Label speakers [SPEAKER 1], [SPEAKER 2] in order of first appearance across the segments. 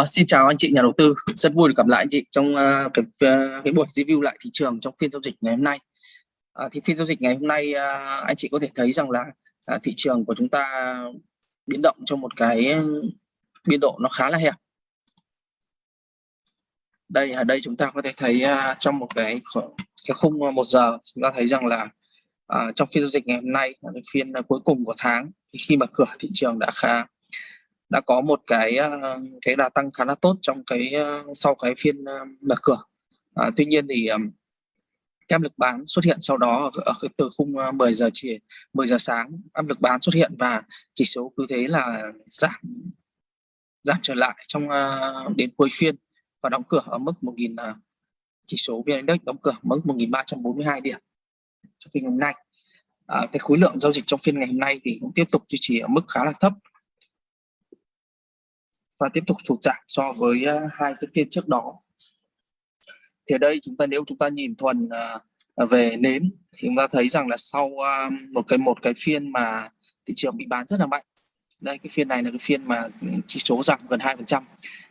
[SPEAKER 1] Uh, xin chào anh chị nhà đầu tư, rất vui được gặp lại anh chị trong uh, cái uh, cái buổi review lại thị trường trong phiên giao dịch ngày hôm nay. Uh, thì phiên giao dịch ngày hôm nay uh, anh chị có thể thấy rằng là uh, thị trường của chúng ta biến động trong một cái biên độ nó khá là hẹp. Đây ở đây chúng ta có thể thấy uh, trong một cái cái khung một giờ chúng ta thấy rằng là uh, trong phiên giao dịch ngày hôm nay là cái phiên cuối cùng của tháng thì khi mà cửa thị trường đã khá đã có một cái ờ, cái đà tăng khá là tốt trong cái ờ, sau cái phiên ờ, mở cửa. À, tuy nhiên thì áp lực bán xuất hiện sau đó ở, ở từ khung 10 giờ chiều 10 giờ sáng áp lực bán xuất hiện và chỉ số cứ thế là giảm giảm trở lại trong đến cuối phiên và đóng cửa ở mức 1000 chỉ số vn index đóng cửa mức 1342 điểm trong phiên hôm nay. À, cái khối lượng giao dịch trong phiên ngày hôm nay thì cũng tiếp tục duy trì ở mức khá là thấp và tiếp tục sụt giảm so với ờ, hai cái phiên trước đó. Thì ở đây chúng ta, nếu chúng ta nhìn thuần ờ, ờ, về nến thì chúng ta thấy rằng là sau một cái một cái phiên mà thị trường bị bán rất là mạnh, đây, cái phiên này là cái phiên mà chỉ số giảm gần hai phần trăm,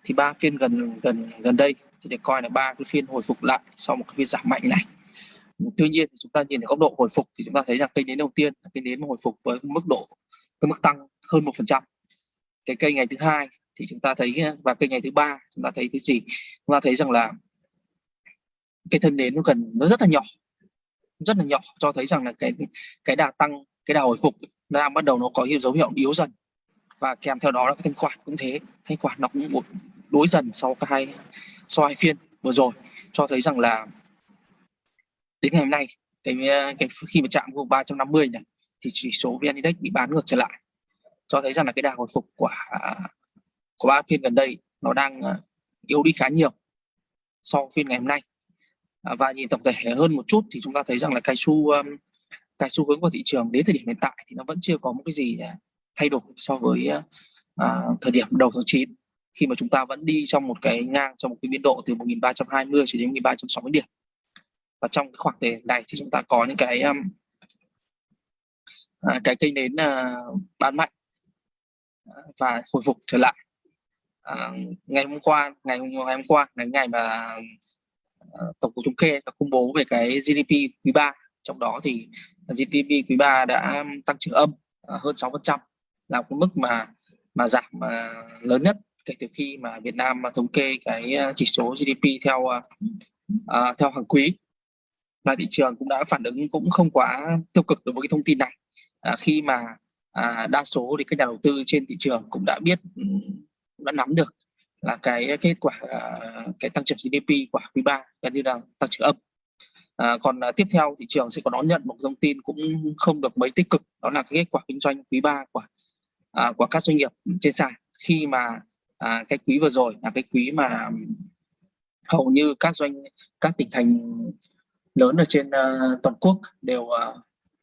[SPEAKER 1] thì ba phiên gần gần gần đây thì để coi là ba cái phiên hồi phục lại sau một cái phiên giảm mạnh này. Tuy nhiên chúng ta nhìn ở góc độ hồi phục thì chúng ta thấy rằng cây nến đầu tiên, cây nến hồi phục với mức độ, cái mức tăng hơn một phần trăm. Cái cây ngày thứ hai thì chúng ta thấy ờ, và cây ngày thứ ba, chúng ta thấy cái gì? Chúng ta thấy rằng là cái thân nến nó gần, nó rất là nhỏ, rất là nhỏ, cho thấy rằng là cái cái đà tăng, cái đà hồi phục nó đang bắt đầu nó có dấu hiệu yếu dần. Và kèm theo đó là cái thanh khoản cũng thế, thanh khoản nó cũng đối dần sau cái hai, sau hai phiên vừa rồi, cho thấy rằng là đến ngày hôm nay, cái ờ, cái khi mà chạm vùng 350 này, thì chỉ số vn index bị bán ngược trở lại, cho thấy rằng là cái đà hồi phục của à, của ba phiên gần đây nó đang à, yếu đi khá nhiều so phiên ngày hôm nay. À, và nhìn tổng thể hơn một chút thì chúng ta thấy rằng là cái xu um, cái xu hướng của thị trường đến thời điểm hiện tại thì nó vẫn chưa có một cái gì à, thay đổi so với à, thời điểm đầu tháng 9 khi mà chúng ta vẫn đi trong một cái ngang trong một cái biên độ từ 1320 cho đến 1360 điểm. Và trong cái khoảng thời này thì chúng ta có những cái um, cái kênh đến uh, bán mạnh và hồi phục trở lại à, ngày hôm qua ngày hôm, ngày hôm qua là ngày mà uh, tổng cục thống kê đã công bố về cái GDP quý 3 trong đó thì GDP quý 3 đã tăng trưởng âm uh, hơn 6% là cái mức mà mà giảm uh, lớn nhất kể từ khi mà Việt Nam mà thống kê cái chỉ số GDP theo uh, theo hàng quý. Và thị trường cũng đã phản ứng cũng không quá tiêu cực đối với cái thông tin này. À, khi mà à, đa số thì các nhà đầu tư trên thị trường cũng đã biết đã nắm được là cái kết quả à, cái tăng trưởng GDP của quý 3 gần như là tăng trưởng âm. À, còn à, tiếp theo thị trường sẽ có đón nhận một thông tin cũng không được mấy tích cực đó là cái kết quả kinh doanh quý 3 của à, của các doanh nghiệp trên sàn. Khi mà à, cái quý vừa rồi là cái quý mà hầu như các doanh các tỉnh thành lớn ở trên uh, toàn quốc đều uh,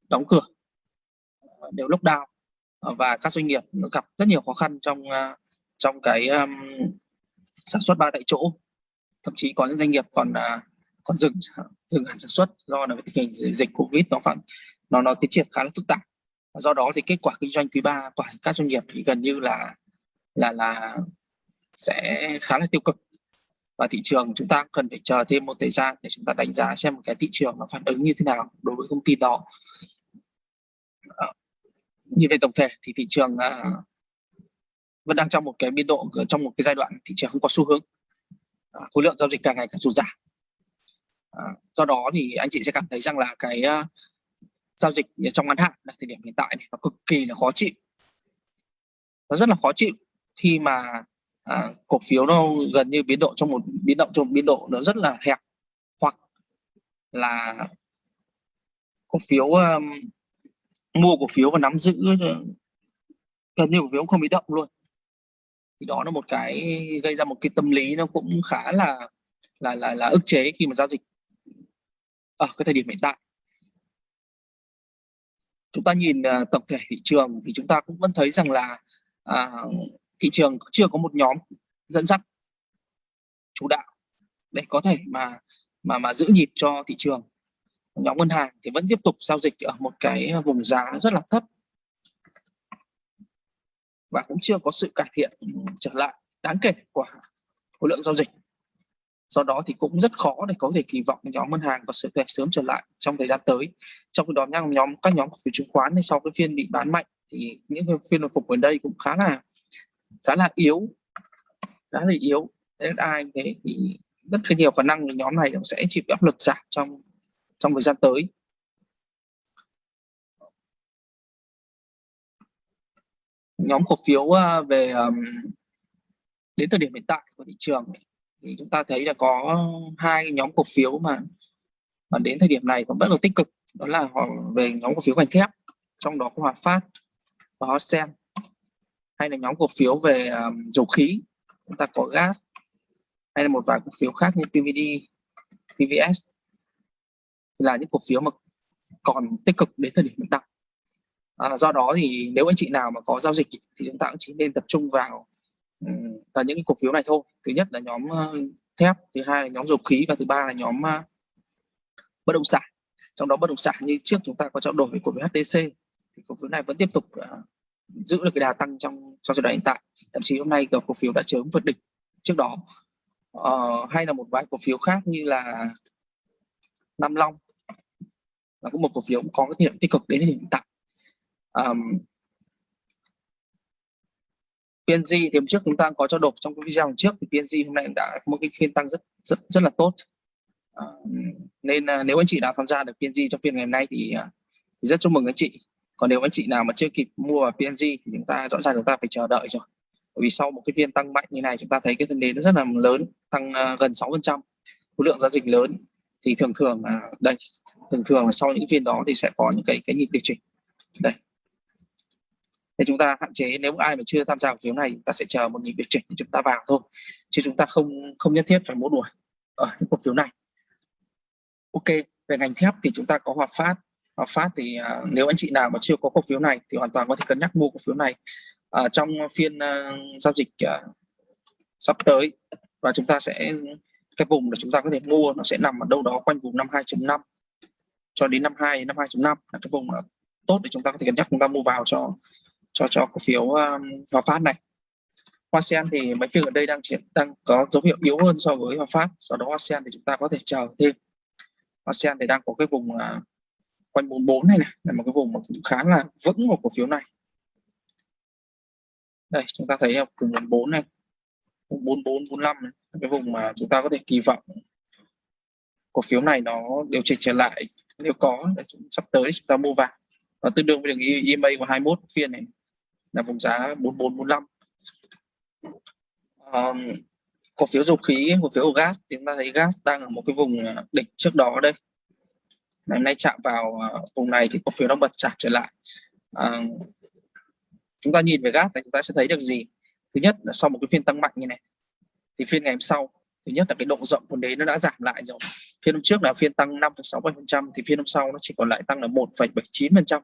[SPEAKER 1] đóng cửa đều lockdown và các doanh nghiệp gặp rất nhiều khó khăn trong uh, trong cái um, sản xuất ba tại chỗ. Thậm chí có những doanh nghiệp còn uh, còn dừng dừng hẳn sản xuất do là tình hình dịch covid nó khoảng nó nó tiến triển khá là phức tạp. Do đó thì kết quả kinh doanh quý 3 của các doanh nghiệp thì gần như là là là sẽ khá là tiêu cực. Và thị trường chúng ta cần phải chờ thêm một thời gian để chúng ta đánh giá xem cái thị trường nó phản ứng như thế nào đối với công ty đó. Ờ, như về tổng thể thì thị trường uh, vẫn đang trong một cái biên độ trong một cái giai đoạn thị trường không có xu hướng. À, khối lượng giao dịch càng ngày càng sụt giảm. À, do đó thì anh chị sẽ cảm thấy rằng là cái uh, giao dịch trong ngắn hạn là thời điểm hiện tại này nó cực kỳ là khó chịu. Nó rất là khó chịu khi mà à, cổ phiếu nó gần như biến độ trong một biến động trong một biên độ nó rất là hẹp. Hoặc là cổ phiếu um, mua cổ phiếu và nắm giữ gần như cổ phiếu không bị động luôn thì đó là một cái gây ra một cái tâm lý nó cũng khá là là là là ức chế khi mà giao dịch ở cái thời điểm hiện tại. Chúng ta nhìn uh, tổng thể thị trường thì chúng ta cũng vẫn thấy rằng là uh, thị trường chưa có một nhóm dẫn dắt chủ đạo để có thể mà mà mà giữ nhịp cho thị trường. Nhóm ngân hàng thì vẫn tiếp tục giao dịch ở một cái vùng giá rất là thấp và cũng chưa có sự cải thiện trở lại đáng kể của khối lượng giao dịch. Do đó thì cũng rất khó để có thể kỳ vọng nhóm ngân hàng có sự thể sớm trở lại trong thời gian tới. Trong khi đó nhóm nhóm, các nhóm cổ phiếu chứng khoán thì sau cái phiên bị bán mạnh thì những cái phiên hồi phục gần đây cũng khá là khá là yếu, khá là yếu. Nên ai thế thì rất là nhiều khả năng là nhóm này cũng sẽ chịu áp lực giảm trong trong thời gian tới. Nhóm cổ phiếu ờ, về um, đến thời điểm hiện tại của thị trường thì chúng ta thấy là có hai nhóm cổ phiếu mà mà đến thời điểm này cũng rất là tích cực đó là họ về nhóm cổ phiếu ngành thép trong đó có Hòa Phát và Hosen hay là nhóm cổ phiếu về um, dầu khí chúng ta có gas hay là một vài cổ phiếu khác như PVD, PVS thì là những cổ phiếu mà còn tích cực đến thời điểm hiện tại à, do đó thì nếu anh chị nào mà có giao dịch thì chúng ta cũng chỉ nên tập trung vào vào những cổ phiếu này thôi. Thứ nhất là nhóm thép thứ hai là nhóm dầu khí và thứ ba là nhóm bất động sản. Trong đó bất động sản như trước chúng ta có trao đổi với cổ phiếu HTC thì cổ phiếu này vẫn tiếp tục à, giữ được cái đà tăng trong trong giai đoạn hiện tại. Thậm chí hôm nay cổ phiếu đã chớm vượt đỉnh trước đó. Uh, hay là một vài cổ phiếu khác như là Nam Long là cũng một cổ phiếu cũng có cái điểm tích cực đến hiện tại um, PNG thì hôm trước chúng ta có cho đột trong cái video trước thì PNG hôm nay đã có một cái phiên tăng rất rất rất là tốt. À, nên à, nếu anh chị đã tham gia được PNG trong phiên ngày hôm nay thì, à, thì rất chúc mừng anh chị. Còn nếu anh chị nào mà chưa kịp mua vào PNG thì chúng ta rõ ràng chúng ta phải chờ đợi rồi. Bởi vì sau một cái phiên tăng mạnh như này chúng ta thấy cái thân nến nó rất là lớn tăng uh, gần 6 phần trăm khối lượng giao dịch lớn. Thì thường thường uh, đây thường thường là sau những phiên đó thì sẽ có những cái cái nhịp điều chỉnh. Đây thì chúng ta hạn chế nếu ai mà chưa tham gia cổ phiếu này chúng ta sẽ chờ một nhịp điều chỉnh để chúng ta vào thôi. Chứ chúng ta không không nhất thiết phải mua đuổi ở những cổ phiếu này. Ok về ngành thép thì chúng ta có hòa phát. Hòa phát thì uh, nếu anh chị nào mà chưa có cổ phiếu này thì hoàn toàn có thể cân nhắc mua cổ phiếu này uh, trong phiên uh, giao dịch uh, sắp tới. Và chúng ta sẽ cái vùng để chúng ta có thể mua nó sẽ nằm ở đâu đó quanh vùng 52.5 cho đến 52 52.5 là cái vùng tốt để chúng ta có thể cân nhắc chúng ta mua vào cho cho cho cổ phiếu um, Hòa Phát này. Hoa Sen thì mấy phiên ở đây đang triển đang có dấu hiệu yếu hơn so với Hòa Phát, do đó Hoa Sen thì chúng ta có thể chờ thêm. Hoa Sen thì đang có cái vùng uh, quanh 44 này này là một cái vùng mà cũng khá là vững của cổ phiếu này. Đây chúng ta thấy vùng 44 này, vùng 44 45 này, cái vùng mà chúng ta có thể kỳ vọng cổ phiếu này nó điều chỉnh trở lại nếu có để chúng, sắp tới chúng ta mua vào và tương đương với đường EMA của 21 phiên này là vùng giá 4445 um, cổ phiếu dầu khí cổ phiếu gas thì chúng ta thấy gas đang ở một cái vùng à, đỉnh trước đó đây. Ngày nay chạm vào à, vùng này thì cổ phiếu nó bật chạm trở lại. Uh, chúng ta nhìn về gas này chúng ta sẽ thấy được gì? Thứ nhất là sau một cái phiên tăng mạnh như này thì phiên ngày hôm sau thứ nhất là cái độ rộng của đế nó đã giảm lại rồi. Phiên hôm trước là phiên tăng 5,67% thì phiên hôm sau nó chỉ còn lại tăng là 1,79%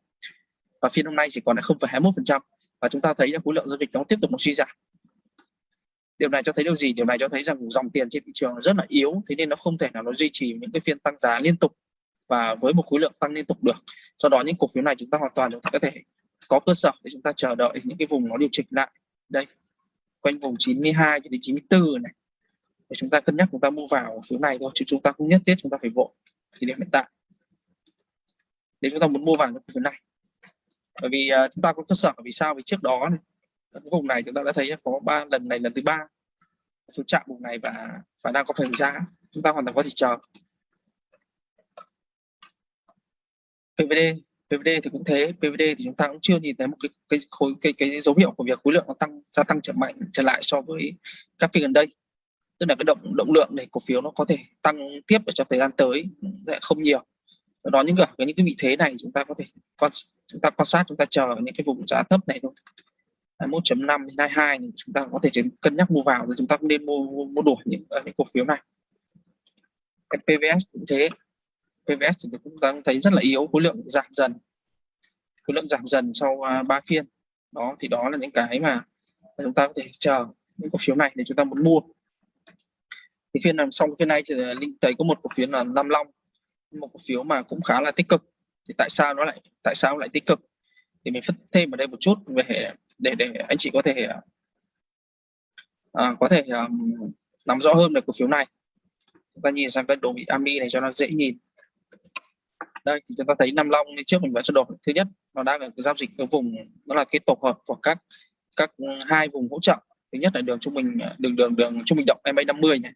[SPEAKER 1] và phiên hôm nay chỉ còn là 0,21% và chúng ta thấy là khối lượng giao dịch nó tiếp tục nó suy giảm. Điều này cho thấy điều gì? Điều này cho thấy rằng dòng tiền trên thị trường rất là yếu, thế nên nó không thể nào nó duy trì những cái phiên tăng giá liên tục và với một khối lượng tăng liên tục được. Do đó những cổ phiếu này chúng ta hoàn toàn chúng ta có thể có cơ sở để chúng ta chờ đợi những cái vùng nó điều chỉnh lại. Đây, quanh vùng 92 cho đến 94 này. Để chúng ta cân nhắc chúng ta mua vào phiếu này thôi, chứ chúng ta không nhất thiết chúng ta phải vội. Thì điểm hiện tại để chúng ta muốn mua vào những phiếu này bởi vì uh, chúng ta có cơ sở vì sao? Vì trước đó này, vùng này chúng ta đã thấy có ba lần này lần thứ ba. Xuống chạm vùng này và và đang có phần giá. Chúng ta hoàn toàn có thể chờ. PVD PVD thì cũng thế. PVD thì chúng ta cũng chưa nhìn thấy một cái cái khối cái cái dấu hiệu của việc khối lượng nó tăng gia tăng trở mạnh trở lại so với các phiên gần đây. Tức là cái động động lượng để cổ phiếu nó có thể tăng tiếp ở trong thời gian tới sẽ không nhiều. Do đó những cái những cái vị thế này chúng ta có thể quan chúng ta quan sát chúng ta chờ những cái vùng giá thấp này thôi. 21.5 đến 22 thì chúng ta có thể cân nhắc mua vào rồi chúng ta cũng nên mua mua, mua đổi những ờ, những cổ phiếu này. Cái PVS cũng thế. PVS thì cũng đang thấy rất là yếu khối lượng giảm dần. Khối lượng giảm dần sau à, 3 phiên. Đó thì đó là những cái mà chúng ta có thể chờ những cổ phiếu này để chúng ta muốn mua. Thì phiên làm xong phiên này thì linh thấy có một cổ phiếu là Nam Long. Một cổ phiếu mà cũng khá là tích cực thì tại sao nó lại tại sao lại tích cực? Thì mình phân thêm ở đây một chút về để để anh chị có thể à, có thể um, nắm rõ hơn về cổ phiếu này. Chúng ta nhìn sang cái đồ bị ami này cho nó dễ nhìn. Đây thì chúng ta thấy Nam Long như trước mình vẫn cho đồ thứ nhất nó đang ở giao dịch ở vùng đó là cái tổ hợp của các các hai vùng hỗ trợ. Thứ nhất là đường trung bình đường đường đường trung bình động MA 50 này.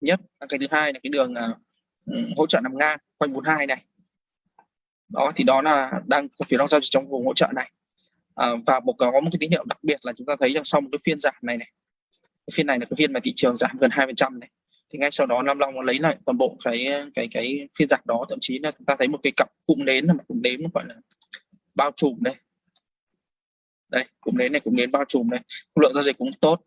[SPEAKER 1] Nhất cái thứ hai là cái đường uh, hỗ trợ nằm ngang quanh 42 này đó thì đó là đang cổ phiếu đang giao dịch trong vùng hỗ trợ này. À, và một có một cái tín hiệu đặc biệt là chúng ta thấy rằng sau một cái phiên giảm này này cái phiên này là cái phiên mà thị trường giảm gần 2 này thì ngay sau đó Nam Long lấy lại toàn bộ cái cái cái phiên giảm đó. Thậm chí là chúng ta thấy một cái cặp cụm nến là một cụm nến gọi là bao trùm đây đây cụm nến này cụm nến bao trùm này. Lượng giao dịch cũng tốt.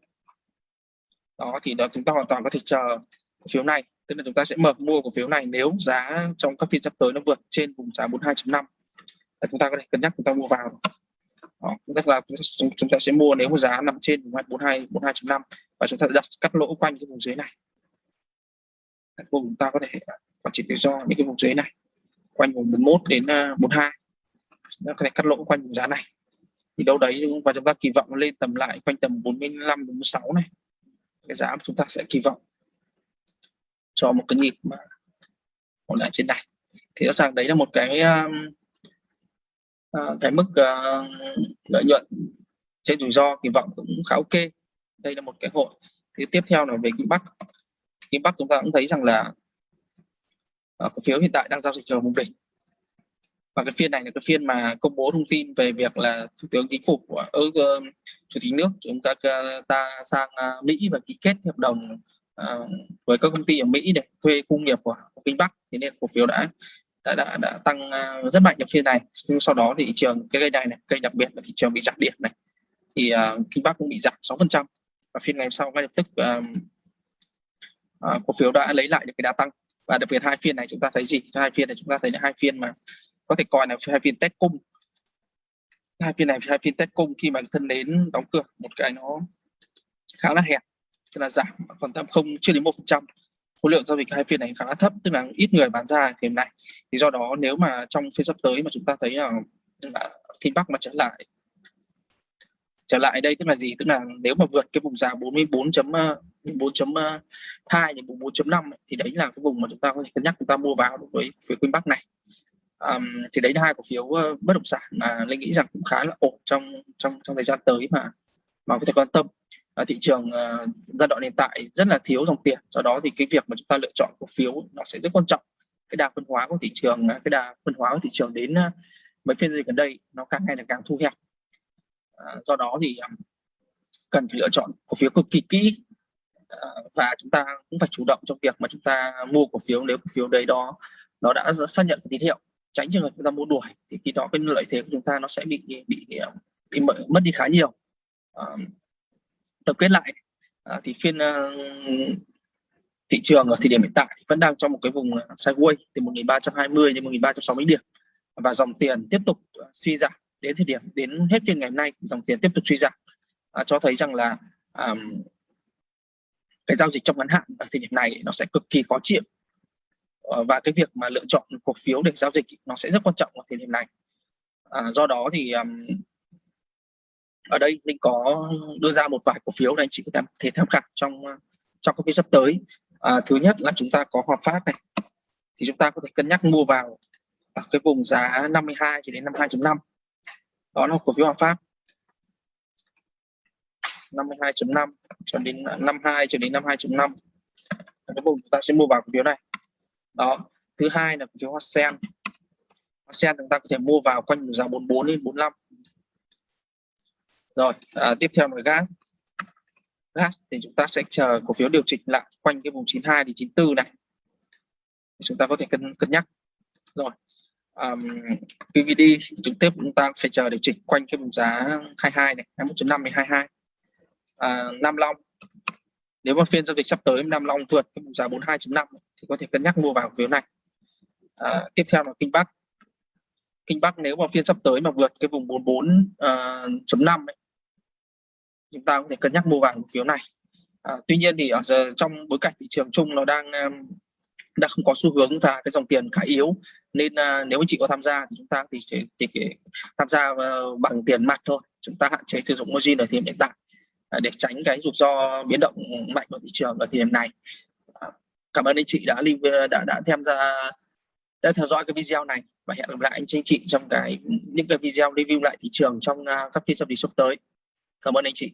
[SPEAKER 1] Đó thì đó chúng ta hoàn toàn có thể chờ cổ phiếu này tức là chúng ta sẽ mở mua cổ phiếu này nếu giá trong các phiên sắp tới nó vượt trên vùng giá 42.5 chúng ta có thể cân nhắc chúng ta mua vào. Đó, chúng ta là chúng ta sẽ mua nếu mà giá nằm trên vùng 42 42.5 và chúng ta đặt cắt lỗ quanh cái vùng dưới này. Vùng chúng ta có thể quản trị rủi ro những cái vùng dưới này quanh vùng 41 đến à, 42 chúng ta có thể cắt lỗ quanh vùng giá này. Thì đâu đấy và chúng ta kỳ vọng lên tầm lại quanh tầm 45 46 này. Cái giá chúng ta sẽ kỳ vọng cho một cái nhịp mà ổn lại trên này thì rõ ràng đấy là một cái uh, cái mức uh, lợi nhuận trên rủi ro kỳ vọng cũng khá ok. Đây là một cái hội. Thì tiếp theo là về kim bắc. Kim bắc chúng ta cũng thấy rằng là uh, cổ phiếu hiện tại đang giao dịch ở vùng đỉnh. Và cái phiên này là cái phiên mà công bố thông tin về việc là thủ tướng chính phủ của uh, chủ tịch nước chúng ta ta sang mỹ và ký kết hợp đồng À, với các công ty ở mỹ để thuê khu nghiệp của, của kinh bắc thế nên cổ phiếu đã đã đã, đã tăng uh, rất mạnh trong phiên này. Nhưng sau đó thì thị trường cái cây này này cây đặc biệt là thị trường bị giảm điểm này. Thì uh, kinh bắc cũng bị giảm 6 phần trăm. Và phiên ngày sau ngay lập tức uh, uh, cổ phiếu đã lấy lại được cái đà tăng. Và đặc biệt hai phiên này chúng ta thấy gì? Hai phiên này chúng ta thấy là hai phiên mà có thể coi là hai phiên test cung. Hai phiên này hai phiên test cung khi mà thân đến đóng cửa một cái nó khá là hẹp thì là giảm còn tầm không chưa đến một phần trăm. Khối lượng giao dịch hai phiên này khá là thấp tức là ít người bán ra thì nay. Thì do đó nếu mà trong phiên sắp tới mà chúng ta thấy là, là Bắc mà trở lại trở lại đây tức là gì? Tức là nếu mà vượt cái vùng giá 44 chấm ờ, 4.2 ờ, đến vùng 4.5 thì đấy là cái vùng mà chúng ta có thể cân nhắc chúng ta mua vào đối với phía Kinh Bắc này. Um, thì đấy là hai cổ phiếu uh, bất động sản mà linh nghĩ rằng cũng khá là ổn trong trong trong thời gian tới mà mà có thể quan tâm thị trường uh, giai đoạn hiện tại rất là thiếu dòng tiền. Do đó thì cái việc mà chúng ta lựa chọn cổ phiếu nó sẽ rất quan trọng. Cái đà phân hóa của thị trường ờ, cái đà phân hóa của thị trường đến uh, mấy phiên dịch gần đây nó càng ngày là càng thu hẹp. Uh, do đó thì um, cần phải lựa chọn cổ phiếu cực kỳ kỹ. Uh, và chúng ta cũng phải chủ động trong việc mà chúng ta mua cổ phiếu. Nếu cổ phiếu đấy đó nó đã xác nhận tín hiệu tránh trường hợp chúng ta mua đuổi thì khi đó cái lợi thế của chúng ta nó sẽ bị bị bị, bị mất đi khá nhiều. Uh, tập kết lại. À, thì phiên uh, thị trường ở thời điểm hiện tại vẫn đang trong một cái vùng ờ, sideways từ 1320 đến 1360 điểm. Và dòng tiền tiếp tục ờ, suy giảm đến thời điểm đến hết phiên ngày hôm nay dòng tiền tiếp tục suy giảm. À, cho thấy rằng là um, cái giao dịch trong ngắn hạn ở thời điểm này nó sẽ cực kỳ khó chịu. Và cái việc mà lựa chọn cổ phiếu để giao dịch nó sẽ rất quan trọng ở thời điểm này. À, do đó thì um, ở đây mình có đưa ra một vài cổ phiếu này anh chị có thể tham khảo trong trong các phiên sắp tới. À, thứ nhất là chúng ta có Hòa Phát này. Thì chúng ta có thể cân nhắc mua vào ở cái vùng giá 52 cho đến 52.5 đó là cổ phiếu Hòa Phát. 52.5 cho đến à, 52 cho đến 52.5 cái vùng chúng ta sẽ mua vào cổ phiếu này. Đó. Thứ hai là cổ phiếu hoa sen. Hoa sen chúng ta có thể mua vào quanh giá 44 đến 45 rồi à, tiếp theo là gas. Gas thì chúng ta sẽ chờ cổ phiếu điều chỉnh lại quanh cái vùng 92 đến 94 này. Chúng ta có thể cân cân nhắc. Rồi um, PVD chúng tiếp chúng ta phải chờ điều chỉnh quanh cái vùng giá 22 này 21.5 đến 22 à, Nam Long nếu mà phiên giao dịch sắp tới Nam Long vượt cái vùng giá 42.5 thì có thể cân nhắc mua vào phiếu này. À, tiếp theo là Kinh Bắc. Kinh Bắc nếu mà phiên sắp tới mà vượt cái vùng 44.5 uh, chúng ta có thể cân nhắc mua vàng cổ phiếu này. À, tuy nhiên thì ở giờ trong bối cảnh thị trường chung nó đang um, đang không có xu hướng và cái dòng tiền khá yếu. Nên à, nếu anh chị có tham gia thì chúng ta thì chỉ, chỉ tham gia uh, bằng tiền mặt thôi. Chúng ta hạn chế sử dụng margin ở thời điểm hiện tại à, để tránh cái rủi ro biến động mạnh của thị trường ở thời điểm này. À, cảm ơn anh chị đã ờ, đã đã tham gia đã theo dõi cái video này. Và hẹn gặp lại anh chị trong cái những cái video review lại thị trường trong à, các phiên giao dịch sắp tới cảm ơn anh chị.